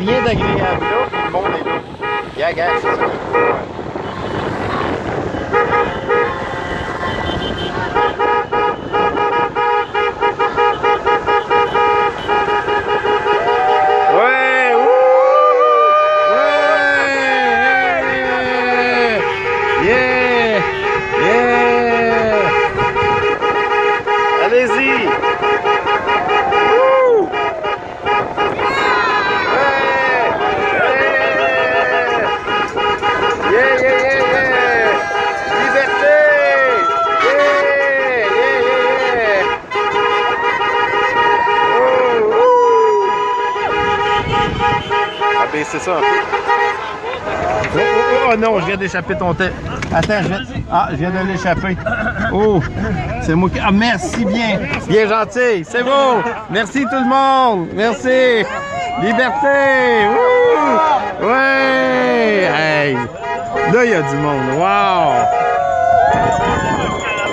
Niye de gidiyor biliyor musun? Konuyu. Ya gerçekten. C'est ça un peu? Oh, oh, oh, non, je viens d'échapper ton thé. Attends, je viens... Ah, je viens de l'échapper. Oh, c'est moi qui... Ah, merci bien. Bien gentil. C'est beau. Merci tout le monde. Merci. Liberté. Ouh. Ouais. Hey. Là, il y a du monde. Wow.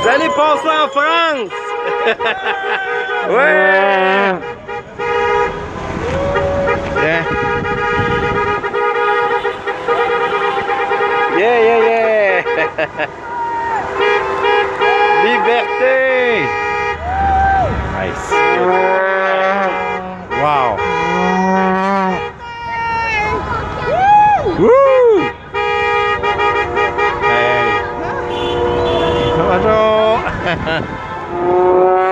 Vous allez passer en France. ouais. Bien. Yeah, yeah, yeah! Liberté! Nice. Wow! Woo! Hey! Bonjour!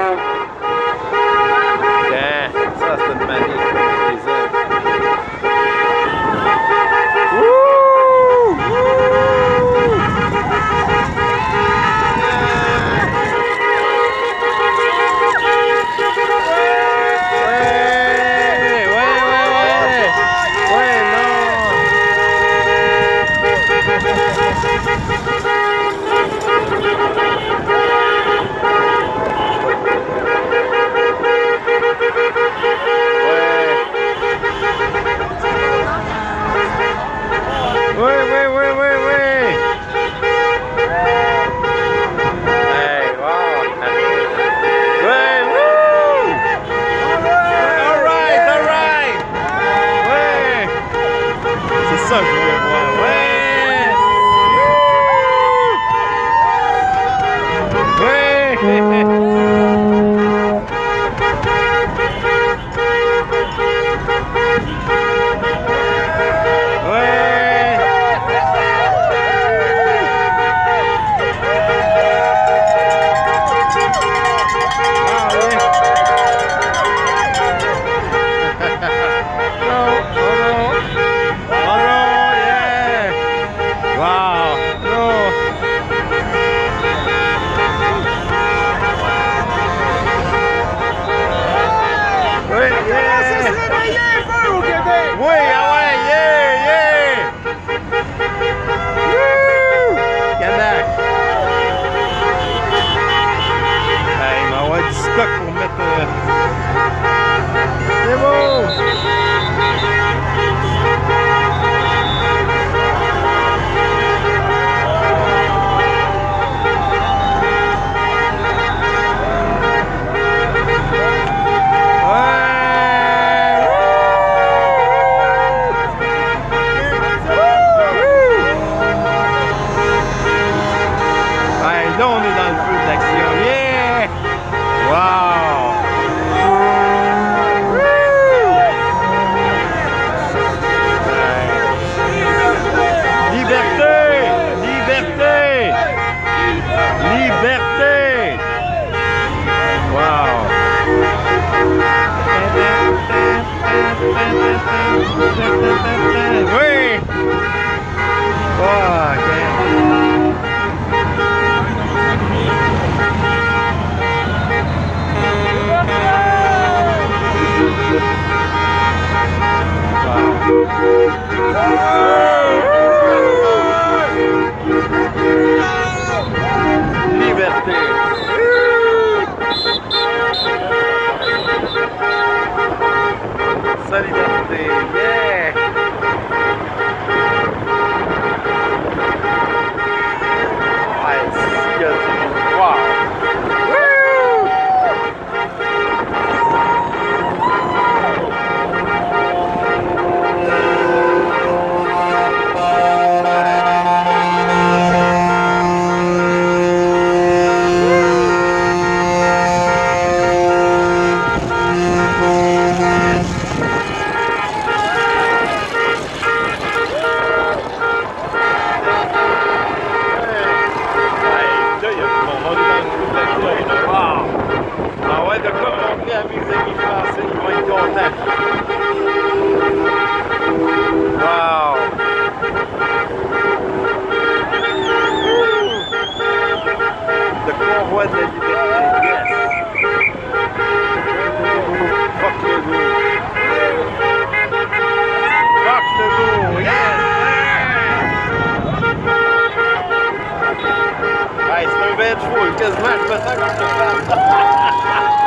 Liberté. Solidarité. Yeah. What de la Fuck. Fuck. Yes. Hey, c'est un bête fou, quasiment, je me sens comme je parle.